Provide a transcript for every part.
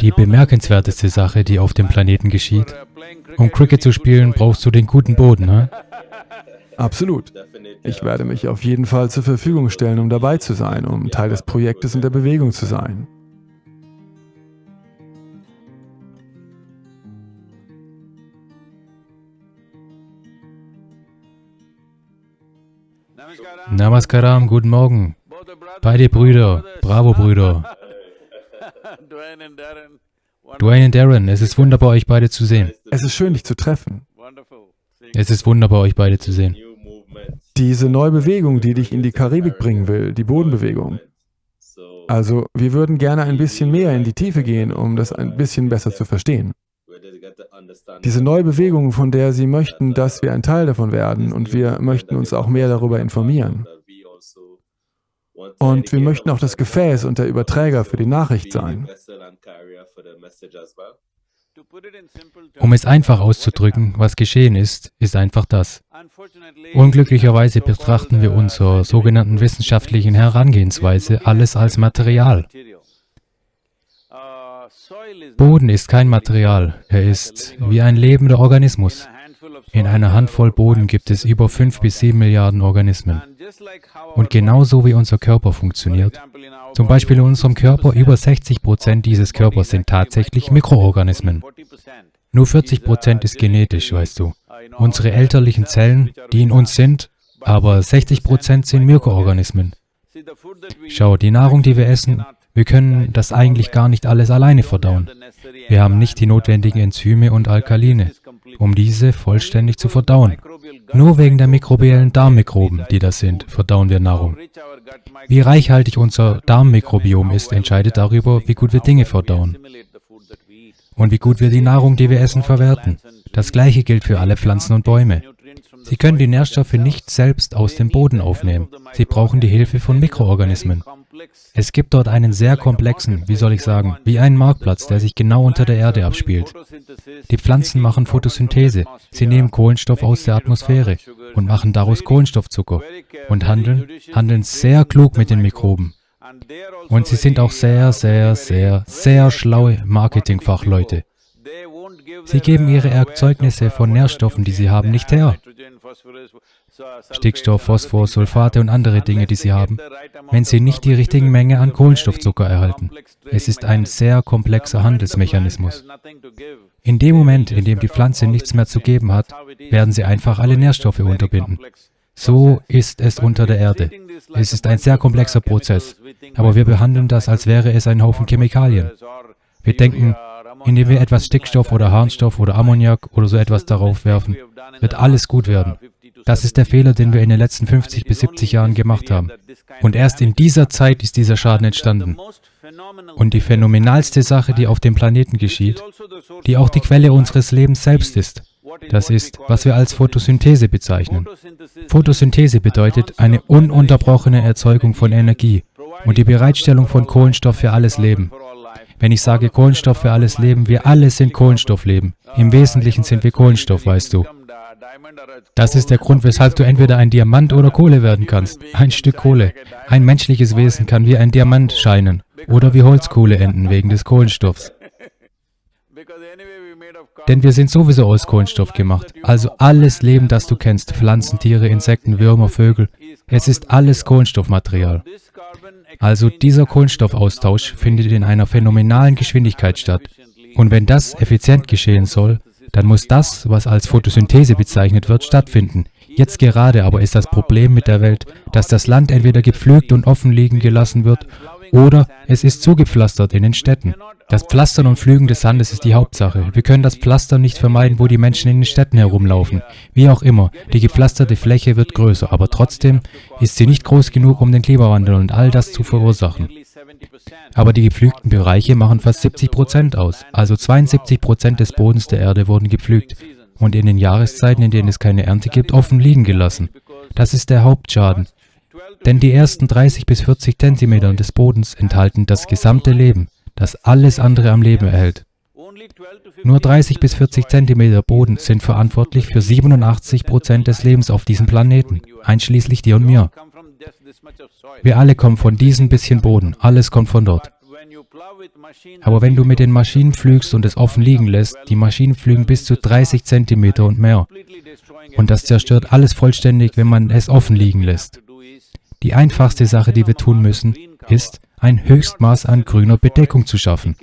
Die bemerkenswerteste Sache, die auf dem Planeten geschieht, um Cricket zu spielen, brauchst du den guten Boden, ne? Absolut. Ich werde mich auf jeden Fall zur Verfügung stellen, um dabei zu sein, um Teil des Projektes und der Bewegung zu sein. Namaskaram, guten Morgen. Beide Brüder, bravo Brüder. Dwayne und Darren, es ist wunderbar, euch beide zu sehen. Es ist schön, dich zu treffen. Es ist wunderbar, euch beide zu sehen. Diese neue Bewegung, die dich in die Karibik bringen will, die Bodenbewegung. Also, wir würden gerne ein bisschen mehr in die Tiefe gehen, um das ein bisschen besser zu verstehen. Diese neue Bewegung, von der Sie möchten, dass wir ein Teil davon werden und wir möchten uns auch mehr darüber informieren. Und wir möchten auch das Gefäß und der Überträger für die Nachricht sein. Um es einfach auszudrücken, was geschehen ist, ist einfach das. Unglücklicherweise betrachten wir unserer sogenannten wissenschaftlichen Herangehensweise alles als Material. Boden ist kein Material, er ist wie ein lebender Organismus. In einer Handvoll Boden gibt es über 5 bis 7 Milliarden Organismen. Und genauso wie unser Körper funktioniert, zum Beispiel in unserem Körper, über 60 Prozent dieses Körpers sind tatsächlich Mikroorganismen. Nur 40 Prozent ist genetisch, weißt du. Unsere elterlichen Zellen, die in uns sind, aber 60 Prozent sind Mikroorganismen. Schau, die Nahrung, die wir essen, wir können das eigentlich gar nicht alles alleine verdauen. Wir haben nicht die notwendigen Enzyme und Alkaline, um diese vollständig zu verdauen. Nur wegen der mikrobiellen Darmmikroben, die das sind, verdauen wir Nahrung. Wie reichhaltig unser Darmmikrobiom ist, entscheidet darüber, wie gut wir Dinge verdauen und wie gut wir die Nahrung, die wir essen, verwerten. Das gleiche gilt für alle Pflanzen und Bäume. Sie können die Nährstoffe nicht selbst aus dem Boden aufnehmen. Sie brauchen die Hilfe von Mikroorganismen. Es gibt dort einen sehr komplexen, wie soll ich sagen, wie einen Marktplatz, der sich genau unter der Erde abspielt. Die Pflanzen machen Photosynthese. Sie nehmen Kohlenstoff aus der Atmosphäre und machen daraus Kohlenstoffzucker und handeln, handeln sehr klug mit den Mikroben. Und sie sind auch sehr, sehr, sehr, sehr schlaue Marketingfachleute. Sie geben ihre Erzeugnisse von Nährstoffen, die sie haben, nicht her. Stickstoff, Phosphor, Sulfate und andere Dinge, die sie haben, wenn sie nicht die richtige Menge an Kohlenstoffzucker erhalten. Es ist ein sehr komplexer Handelsmechanismus. In dem Moment, in dem die Pflanze nichts mehr zu geben hat, werden sie einfach alle Nährstoffe unterbinden. So ist es unter der Erde. Es ist ein sehr komplexer Prozess, aber wir behandeln das, als wäre es ein Haufen Chemikalien. Wir denken, indem wir etwas Stickstoff oder Harnstoff oder Ammoniak oder so etwas darauf werfen, wird alles gut werden. Das ist der Fehler, den wir in den letzten 50 bis 70 Jahren gemacht haben. Und erst in dieser Zeit ist dieser Schaden entstanden. Und die phänomenalste Sache, die auf dem Planeten geschieht, die auch die Quelle unseres Lebens selbst ist, das ist, was wir als Photosynthese bezeichnen. Photosynthese bedeutet eine ununterbrochene Erzeugung von Energie und die Bereitstellung von Kohlenstoff für alles Leben. Wenn ich sage Kohlenstoff für alles Leben, wir alle sind Kohlenstoffleben. Im Wesentlichen sind wir Kohlenstoff, weißt du. Das ist der Grund, weshalb du entweder ein Diamant oder Kohle werden kannst. Ein Stück Kohle. Ein menschliches Wesen kann wie ein Diamant scheinen oder wie Holzkohle enden wegen des Kohlenstoffs. Denn wir sind sowieso aus Kohlenstoff gemacht. Also alles Leben, das du kennst, Pflanzen, Tiere, Insekten, Würmer, Vögel, es ist alles Kohlenstoffmaterial. Also dieser Kohlenstoffaustausch findet in einer phänomenalen Geschwindigkeit statt. Und wenn das effizient geschehen soll, dann muss das, was als Photosynthese bezeichnet wird, stattfinden. Jetzt gerade aber ist das Problem mit der Welt, dass das Land entweder gepflügt und offen liegen gelassen wird oder es ist zugepflastert in den Städten. Das Pflastern und Pflügen des Sandes ist die Hauptsache. Wir können das Pflastern nicht vermeiden, wo die Menschen in den Städten herumlaufen. Wie auch immer, die gepflasterte Fläche wird größer, aber trotzdem ist sie nicht groß genug, um den Klimawandel und all das zu verursachen. Aber die gepflügten Bereiche machen fast 70 Prozent aus. Also 72 Prozent des Bodens der Erde wurden gepflügt und in den Jahreszeiten, in denen es keine Ernte gibt, offen liegen gelassen. Das ist der Hauptschaden. Denn die ersten 30 bis 40 Zentimeter des Bodens enthalten das gesamte Leben, das alles andere am Leben erhält. Nur 30 bis 40 Zentimeter Boden sind verantwortlich für 87 Prozent des Lebens auf diesem Planeten, einschließlich dir und mir. Wir alle kommen von diesem bisschen Boden, alles kommt von dort. Aber wenn du mit den Maschinen flügst und es offen liegen lässt, die Maschinen flügen bis zu 30 cm und mehr. Und das zerstört alles vollständig, wenn man es offen liegen lässt. Die einfachste Sache, die wir tun müssen, ist, ein Höchstmaß an grüner Bedeckung zu schaffen.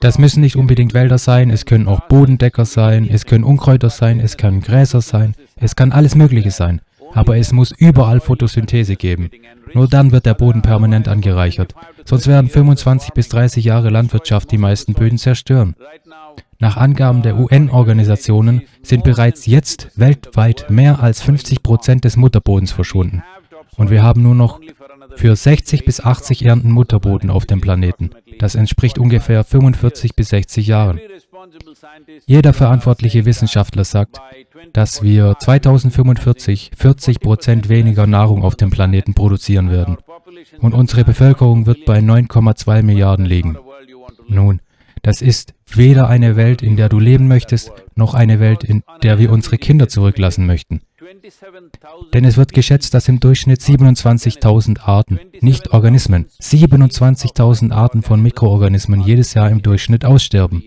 Das müssen nicht unbedingt Wälder sein, es können auch Bodendecker sein, es können Unkräuter sein, es können Gräser sein, es kann alles Mögliche sein. Aber es muss überall Photosynthese geben. Nur dann wird der Boden permanent angereichert. Sonst werden 25 bis 30 Jahre Landwirtschaft die meisten Böden zerstören. Nach Angaben der UN-Organisationen sind bereits jetzt weltweit mehr als 50 Prozent des Mutterbodens verschwunden. Und wir haben nur noch für 60 bis 80 Ernten Mutterboden auf dem Planeten. Das entspricht ungefähr 45 bis 60 Jahren. Jeder verantwortliche Wissenschaftler sagt, dass wir 2045 40 Prozent weniger Nahrung auf dem Planeten produzieren werden. Und unsere Bevölkerung wird bei 9,2 Milliarden liegen. Nun, das ist weder eine Welt, in der du leben möchtest, noch eine Welt, in der wir unsere Kinder zurücklassen möchten. Denn es wird geschätzt, dass im Durchschnitt 27.000 Arten, nicht Organismen, 27.000 Arten von Mikroorganismen jedes Jahr im Durchschnitt aussterben.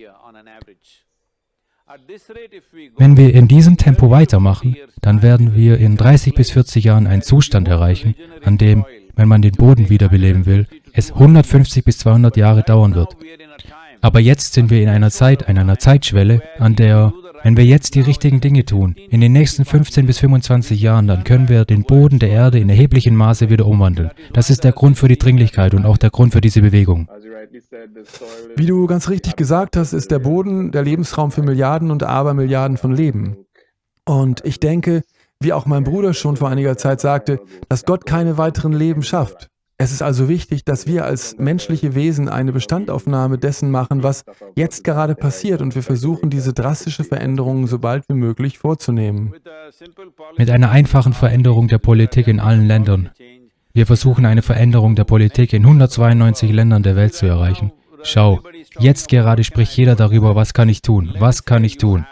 Wenn wir in diesem Tempo weitermachen, dann werden wir in 30 bis 40 Jahren einen Zustand erreichen, an dem, wenn man den Boden wiederbeleben will, es 150 bis 200 Jahre dauern wird. Aber jetzt sind wir in einer Zeit, in einer Zeitschwelle, an der wenn wir jetzt die richtigen Dinge tun, in den nächsten 15 bis 25 Jahren, dann können wir den Boden der Erde in erheblichem Maße wieder umwandeln. Das ist der Grund für die Dringlichkeit und auch der Grund für diese Bewegung. Wie du ganz richtig gesagt hast, ist der Boden der Lebensraum für Milliarden und Abermilliarden von Leben. Und ich denke, wie auch mein Bruder schon vor einiger Zeit sagte, dass Gott keine weiteren Leben schafft. Es ist also wichtig, dass wir als menschliche Wesen eine Bestandaufnahme dessen machen, was jetzt gerade passiert und wir versuchen, diese drastische Veränderung so bald wie möglich vorzunehmen. Mit einer einfachen Veränderung der Politik in allen Ländern. Wir versuchen eine Veränderung der Politik in 192 Ländern der Welt zu erreichen. Schau, jetzt gerade spricht jeder darüber, was kann ich tun, was kann ich tun.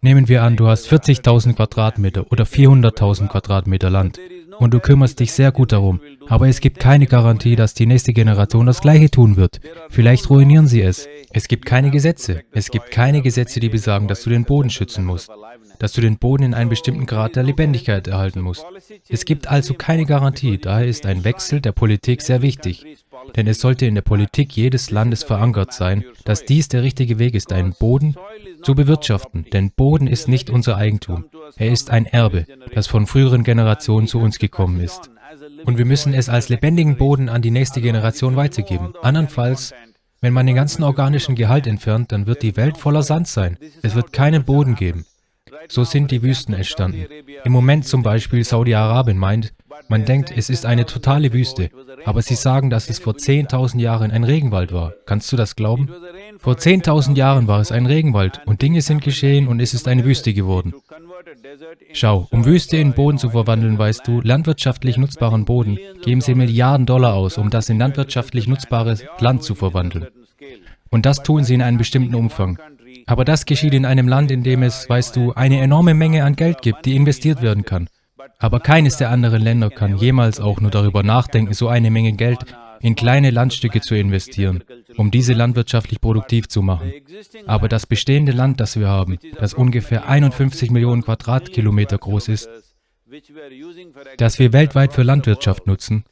Nehmen wir an, du hast 40.000 Quadratmeter oder 400.000 Quadratmeter Land und du kümmerst dich sehr gut darum. Aber es gibt keine Garantie, dass die nächste Generation das Gleiche tun wird. Vielleicht ruinieren sie es. Es gibt keine Gesetze. Es gibt keine Gesetze, die besagen, dass du den Boden schützen musst, dass du den Boden in einem bestimmten Grad der Lebendigkeit erhalten musst. Es gibt also keine Garantie, daher ist ein Wechsel der Politik sehr wichtig. Denn es sollte in der Politik jedes Landes verankert sein, dass dies der richtige Weg ist, einen Boden zu bewirtschaften. Denn Boden ist nicht unser Eigentum. Er ist ein Erbe, das von früheren Generationen zu uns gekommen ist. Und wir müssen es als lebendigen Boden an die nächste Generation weitergeben. Andernfalls, wenn man den ganzen organischen Gehalt entfernt, dann wird die Welt voller Sand sein. Es wird keinen Boden geben. So sind die Wüsten entstanden. Im Moment zum Beispiel Saudi-Arabien meint, man denkt, es ist eine totale Wüste, aber sie sagen, dass es vor 10.000 Jahren ein Regenwald war. Kannst du das glauben? Vor 10.000 Jahren war es ein Regenwald und Dinge sind geschehen und es ist eine Wüste geworden. Schau, um Wüste in Boden zu verwandeln, weißt du, landwirtschaftlich nutzbaren Boden, geben sie Milliarden Dollar aus, um das in landwirtschaftlich nutzbares Land zu verwandeln. Und das tun sie in einem bestimmten Umfang. Aber das geschieht in einem Land, in dem es, weißt du, eine enorme Menge an Geld gibt, die investiert werden kann. Aber keines der anderen Länder kann jemals auch nur darüber nachdenken, so eine Menge Geld in kleine Landstücke zu investieren, um diese landwirtschaftlich produktiv zu machen. Aber das bestehende Land, das wir haben, das ungefähr 51 Millionen Quadratkilometer groß ist, das wir weltweit für Landwirtschaft nutzen,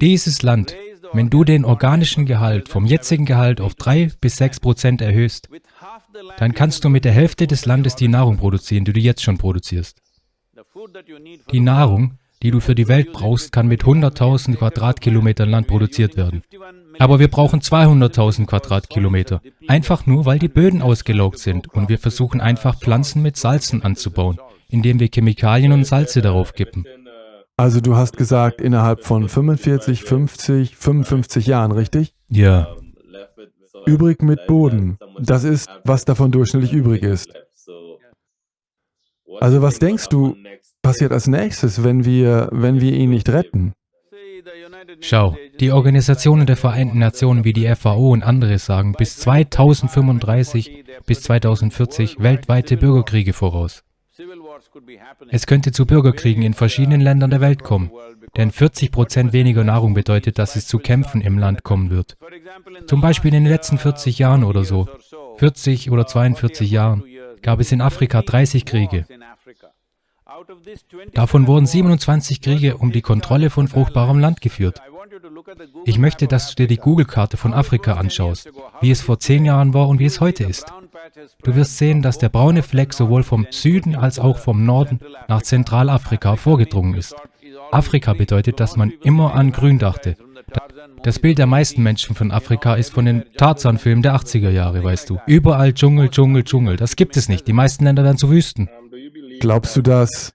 dieses Land, wenn du den organischen Gehalt vom jetzigen Gehalt auf 3 bis 6 Prozent erhöhst, dann kannst du mit der Hälfte des Landes die Nahrung produzieren, die du jetzt schon produzierst. Die Nahrung, die du für die Welt brauchst, kann mit 100.000 Quadratkilometern Land produziert werden. Aber wir brauchen 200.000 Quadratkilometer, einfach nur, weil die Böden ausgelaugt sind und wir versuchen einfach Pflanzen mit Salzen anzubauen, indem wir Chemikalien und Salze darauf kippen. Also du hast gesagt, innerhalb von 45, 50, 55 Jahren, richtig? Ja. Übrig mit Boden, das ist, was davon durchschnittlich übrig ist. Also was denkst du, passiert als nächstes, wenn wir, wenn wir ihn nicht retten? Schau, die Organisationen der Vereinten Nationen wie die FAO und andere sagen bis 2035 bis 2040 weltweite Bürgerkriege voraus. Es könnte zu Bürgerkriegen in verschiedenen Ländern der Welt kommen, denn 40 Prozent weniger Nahrung bedeutet, dass es zu Kämpfen im Land kommen wird. Zum Beispiel in den letzten 40 Jahren oder so, 40 oder 42 Jahren, gab es in Afrika 30 Kriege. Davon wurden 27 Kriege um die Kontrolle von fruchtbarem Land geführt. Ich möchte, dass du dir die Google-Karte von Afrika anschaust, wie es vor zehn Jahren war und wie es heute ist. Du wirst sehen, dass der braune Fleck sowohl vom Süden als auch vom Norden nach Zentralafrika vorgedrungen ist. Afrika bedeutet, dass man immer an Grün dachte. Das Bild der meisten Menschen von Afrika ist von den Tarzan-Filmen der 80er Jahre, weißt du. Überall Dschungel, Dschungel, Dschungel. Das gibt es nicht. Die meisten Länder werden zu Wüsten. Glaubst du, dass,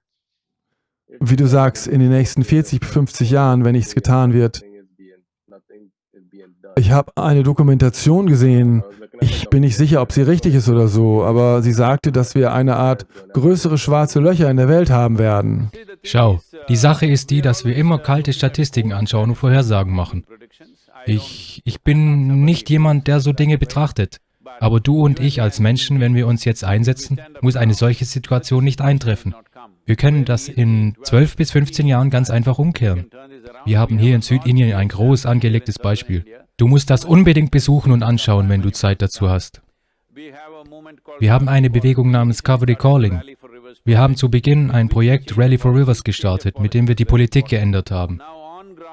wie du sagst, in den nächsten 40 bis 50 Jahren, wenn nichts getan wird, ich habe eine Dokumentation gesehen, ich bin nicht sicher, ob sie richtig ist oder so, aber sie sagte, dass wir eine Art größere schwarze Löcher in der Welt haben werden. Schau, die Sache ist die, dass wir immer kalte Statistiken anschauen und Vorhersagen machen. Ich, ich bin nicht jemand, der so Dinge betrachtet. Aber du und ich als Menschen, wenn wir uns jetzt einsetzen, muss eine solche Situation nicht eintreffen. Wir können das in 12 bis 15 Jahren ganz einfach umkehren. Wir haben hier in Südindien ein groß angelegtes Beispiel. Du musst das unbedingt besuchen und anschauen, wenn du Zeit dazu hast. Wir haben eine Bewegung namens Cover the Calling. Wir haben zu Beginn ein Projekt Rally for Rivers gestartet, mit dem wir die Politik geändert haben.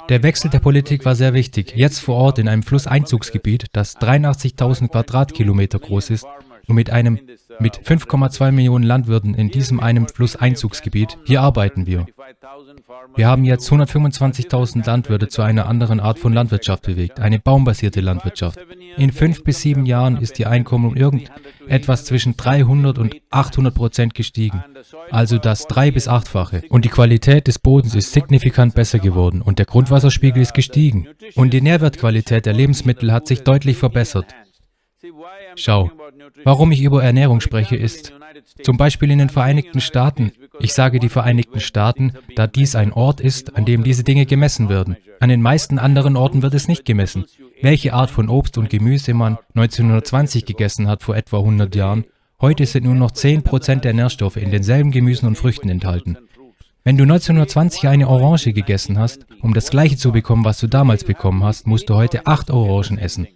Der Wechsel der Politik war sehr wichtig. Jetzt vor Ort in einem Flusseinzugsgebiet, das 83.000 Quadratkilometer groß ist und mit einem mit 5,2 Millionen Landwirten in diesem einem Flusseinzugsgebiet, hier arbeiten wir. Wir haben jetzt 125.000 Landwirte zu einer anderen Art von Landwirtschaft bewegt, eine baumbasierte Landwirtschaft. In fünf bis sieben Jahren ist ihr Einkommen um irgendetwas zwischen 300 und 800 Prozent gestiegen, also das drei- bis achtfache. Und die Qualität des Bodens ist signifikant besser geworden und der Grundwasserspiegel ist gestiegen. Und die Nährwertqualität der Lebensmittel hat sich deutlich verbessert. Schau, warum ich über Ernährung spreche, ist, zum Beispiel in den Vereinigten Staaten, ich sage die Vereinigten Staaten, da dies ein Ort ist, an dem diese Dinge gemessen werden. An den meisten anderen Orten wird es nicht gemessen. Welche Art von Obst und Gemüse man 1920 gegessen hat vor etwa 100 Jahren, heute sind nur noch 10% der Nährstoffe in denselben Gemüsen und Früchten enthalten. Wenn du 1920 eine Orange gegessen hast, um das gleiche zu bekommen, was du damals bekommen hast, musst du heute acht Orangen essen.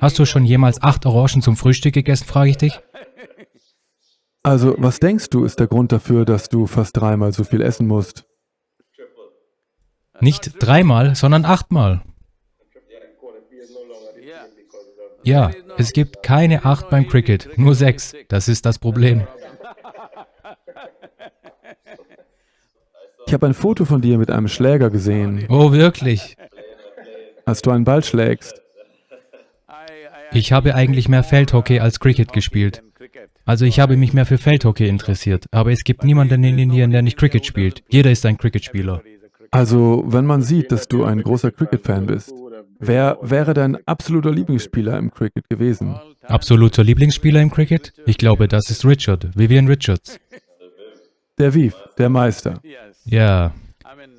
Hast du schon jemals acht Orangen zum Frühstück gegessen, frage ich dich? Also, was denkst du, ist der Grund dafür, dass du fast dreimal so viel essen musst? Nicht dreimal, sondern achtmal. Ja, es gibt keine acht beim Cricket, nur sechs. Das ist das Problem. Ich habe ein Foto von dir mit einem Schläger gesehen. Oh, wirklich? Als du einen Ball schlägst. Ich habe eigentlich mehr Feldhockey als Cricket gespielt. Also ich habe mich mehr für Feldhockey interessiert, aber es gibt niemanden in Indien, der nicht Cricket spielt. Jeder ist ein Cricketspieler. Also, wenn man sieht, dass du ein großer Cricket-Fan bist, wer wäre dein absoluter Lieblingsspieler im Cricket gewesen? Absoluter Lieblingsspieler im Cricket? Ich glaube, das ist Richard, Vivian Richards. Der Viv, der Meister. Ja,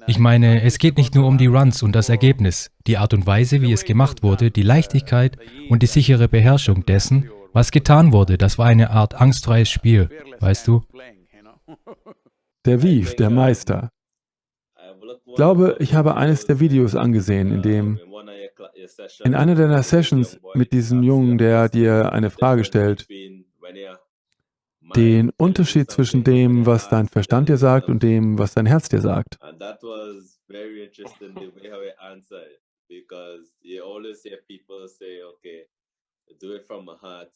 ich meine, es geht nicht nur um die Runs und das Ergebnis, die Art und Weise, wie es gemacht wurde, die Leichtigkeit und die sichere Beherrschung dessen, was getan wurde. Das war eine Art angstfreies Spiel, weißt du? Der Viv, der Meister. Ich glaube, ich habe eines der Videos angesehen, in dem in einer deiner Sessions mit diesem Jungen, der dir eine Frage stellt, den Unterschied zwischen dem, was dein Verstand dir sagt und dem, was dein Herz dir sagt. do it from my heart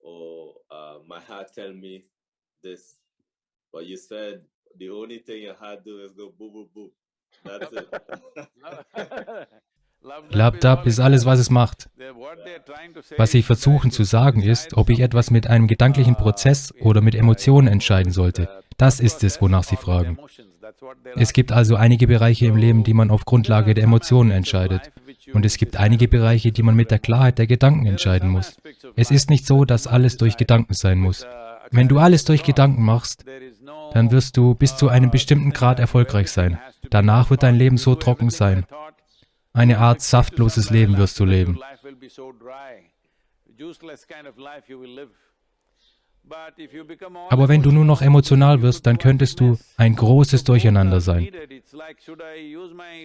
or uh, my heart tell me this but you said the only thing your heart do is go boo boo boo that's it Labdab ist alles, was es macht. Was sie versuchen zu sagen ist, ob ich etwas mit einem gedanklichen Prozess oder mit Emotionen entscheiden sollte. Das ist es, wonach sie fragen. Es gibt also einige Bereiche im Leben, die man auf Grundlage der Emotionen entscheidet. Und es gibt einige Bereiche, die man mit der Klarheit der Gedanken entscheiden muss. Es ist nicht so, dass alles durch Gedanken sein muss. Wenn du alles durch Gedanken machst, dann wirst du bis zu einem bestimmten Grad erfolgreich sein. Danach wird dein Leben so trocken sein. Eine Art saftloses Leben wirst du leben. Aber wenn du nur noch emotional wirst, dann könntest du ein großes Durcheinander sein.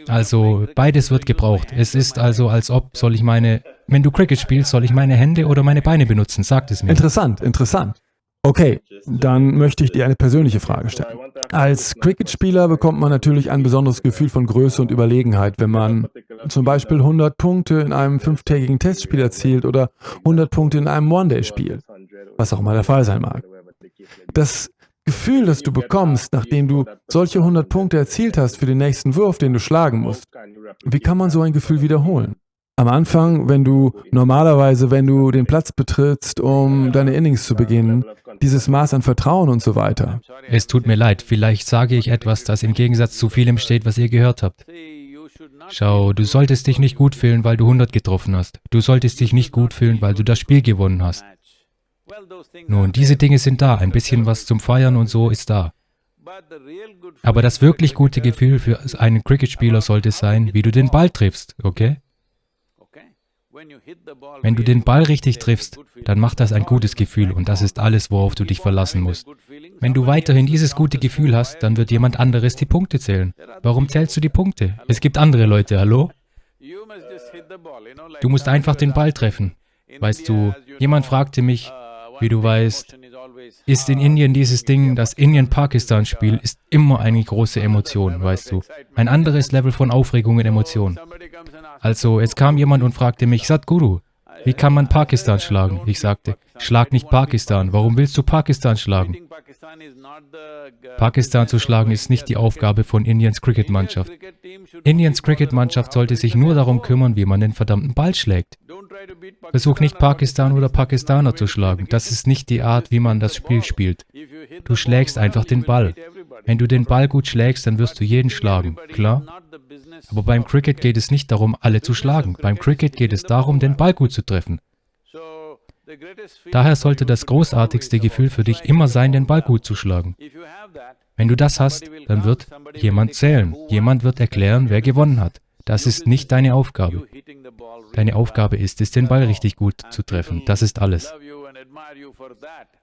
Also beides wird gebraucht. Es ist also, als ob, soll ich meine, wenn du Cricket spielst, soll ich meine Hände oder meine Beine benutzen? Sagt es mir. Interessant, interessant. Okay, dann möchte ich dir eine persönliche Frage stellen. Als Cricket-Spieler bekommt man natürlich ein besonderes Gefühl von Größe und Überlegenheit, wenn man zum Beispiel 100 Punkte in einem fünftägigen Testspiel erzielt oder 100 Punkte in einem One-Day-Spiel, was auch immer der Fall sein mag. Das Gefühl, das du bekommst, nachdem du solche 100 Punkte erzielt hast für den nächsten Wurf, den du schlagen musst, wie kann man so ein Gefühl wiederholen? Am Anfang, wenn du normalerweise, wenn du den Platz betrittst, um deine Innings zu beginnen, dieses Maß an Vertrauen und so weiter. Es tut mir leid, vielleicht sage ich etwas, das im Gegensatz zu vielem steht, was ihr gehört habt. Schau, du solltest dich nicht gut fühlen, weil du 100 getroffen hast. Du solltest dich nicht gut fühlen, weil du das Spiel gewonnen hast. Nun, diese Dinge sind da, ein bisschen was zum Feiern und so ist da. Aber das wirklich gute Gefühl für einen Cricket-Spieler sollte sein, wie du den Ball triffst, okay? Wenn du den Ball richtig triffst, dann macht das ein gutes Gefühl und das ist alles, worauf du dich verlassen musst. Wenn du weiterhin dieses gute Gefühl hast, dann wird jemand anderes die Punkte zählen. Warum zählst du die Punkte? Es gibt andere Leute, hallo? Du musst einfach den Ball treffen. Weißt du, jemand fragte mich, wie du weißt, ist in Indien dieses Ding, das Indien-Pakistan-Spiel ist immer eine große Emotion, weißt du. Ein anderes Level von Aufregung und Emotion. Also, es kam jemand und fragte mich, Sadhguru, wie kann man Pakistan schlagen? Ich sagte, schlag nicht Pakistan. Warum willst du Pakistan schlagen? Pakistan zu schlagen ist nicht die Aufgabe von Indiens Cricket-Mannschaft. Indiens Cricket-Mannschaft sollte sich nur darum kümmern, wie man den verdammten Ball schlägt. Versuch nicht Pakistan oder Pakistaner zu schlagen. Das ist nicht die Art, wie man das Spiel spielt. Du schlägst einfach den Ball. Wenn du den Ball gut schlägst, dann wirst du jeden schlagen, klar? Aber beim Cricket geht es nicht darum, alle zu schlagen. Beim Cricket geht es darum, den Ball gut zu treffen. Daher sollte das großartigste Gefühl für dich immer sein, den Ball gut zu schlagen. Wenn du das hast, dann wird jemand zählen. Jemand wird erklären, wer gewonnen hat. Das ist nicht deine Aufgabe. Deine Aufgabe ist es, den Ball richtig gut zu treffen. Das ist alles.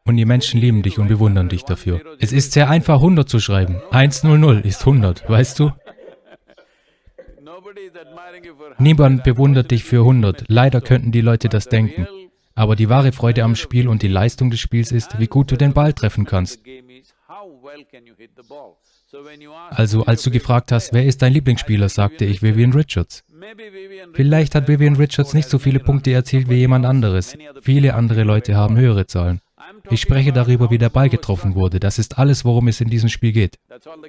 Und die Menschen lieben dich und bewundern dich dafür. Es ist sehr einfach, 100 zu schreiben. 100 ist 100, weißt du? Niemand bewundert dich für 100. Leider könnten die Leute das denken. Aber die wahre Freude am Spiel und die Leistung des Spiels ist, wie gut du den Ball treffen kannst. Also als du gefragt hast, wer ist dein Lieblingsspieler, sagte ich Vivian Richards. Vielleicht hat Vivian Richards nicht so viele Punkte erzielt wie jemand anderes. Viele andere Leute haben höhere Zahlen. Ich spreche darüber, wie der Ball getroffen wurde. Das ist alles, worum es in diesem Spiel geht.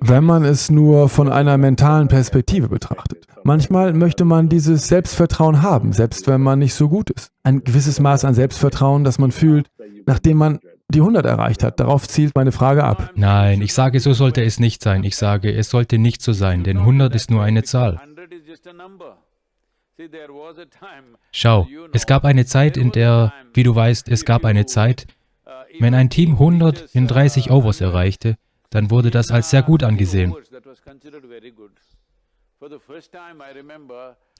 Wenn man es nur von einer mentalen Perspektive betrachtet. Manchmal möchte man dieses Selbstvertrauen haben, selbst wenn man nicht so gut ist. Ein gewisses Maß an Selbstvertrauen, das man fühlt, nachdem man die 100 erreicht hat. Darauf zielt meine Frage ab. Nein, ich sage, so sollte es nicht sein. Ich sage, es sollte nicht so sein, denn 100 ist nur eine Zahl. Schau, es gab eine Zeit, in der, wie du weißt, es gab eine Zeit, wenn ein Team 100 in 30 Overs erreichte, dann wurde das als sehr gut angesehen.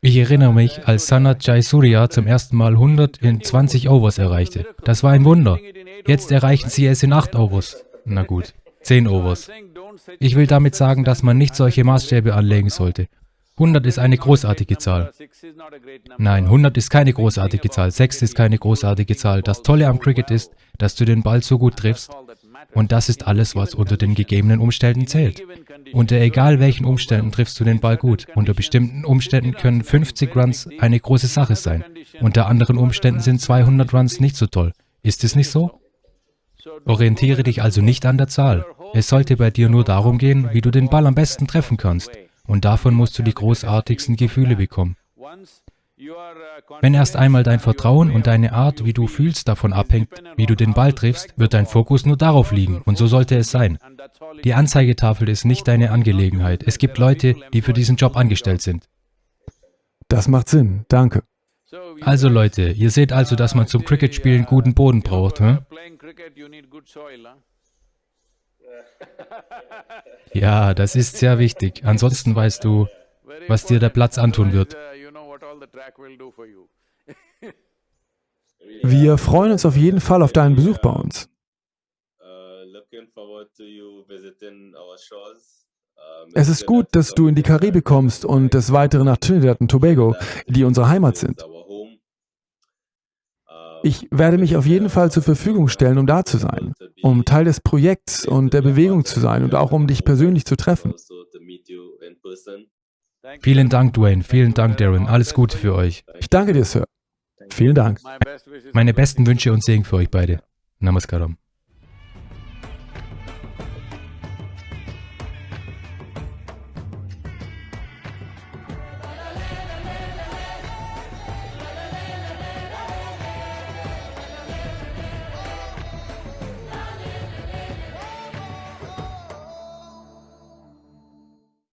Ich erinnere mich, als Sanat Jayasuriya zum ersten Mal 100 in 20 Overs erreichte. Das war ein Wunder. Jetzt erreichen sie es in 8 Overs. Na gut, 10 Overs. Ich will damit sagen, dass man nicht solche Maßstäbe anlegen sollte. 100 ist eine großartige Zahl. Nein, 100 ist keine großartige Zahl, 6 ist keine großartige Zahl. Das Tolle am Cricket ist, dass du den Ball so gut triffst und das ist alles, was unter den gegebenen Umständen zählt. Unter egal welchen Umständen triffst du den Ball gut. Unter bestimmten Umständen können 50 Runs eine große Sache sein. Unter anderen Umständen sind 200 Runs nicht so toll. Ist es nicht so? Orientiere dich also nicht an der Zahl. Es sollte bei dir nur darum gehen, wie du den Ball am besten treffen kannst. Und davon musst du die großartigsten Gefühle bekommen. Wenn erst einmal dein Vertrauen und deine Art, wie du fühlst, davon abhängt, wie du den Ball triffst, wird dein Fokus nur darauf liegen. Und so sollte es sein. Die Anzeigetafel ist nicht deine Angelegenheit. Es gibt Leute, die für diesen Job angestellt sind. Das macht Sinn. Danke. Also Leute, ihr seht also, dass man zum Cricket-Spielen guten Boden braucht. Hm? Ja, das ist sehr wichtig. Ansonsten weißt du, was dir der Platz antun wird. Wir freuen uns auf jeden Fall auf deinen Besuch bei uns. Es ist gut, dass du in die Karibik kommst und des Weiteren nach Trinidad und Tobago, die unsere Heimat sind. Ich werde mich auf jeden Fall zur Verfügung stellen, um da zu sein, um Teil des Projekts und der Bewegung zu sein und auch um dich persönlich zu treffen. Vielen Dank, Dwayne. Vielen Dank, Darren. Alles Gute für euch. Ich danke dir, Sir. Vielen Dank. Meine besten Wünsche und Segen für euch beide. Namaskaram.